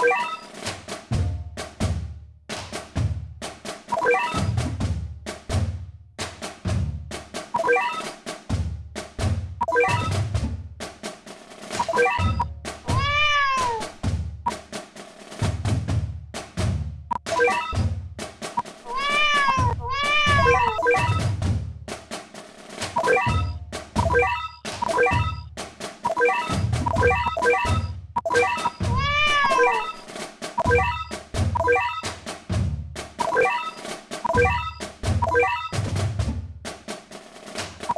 you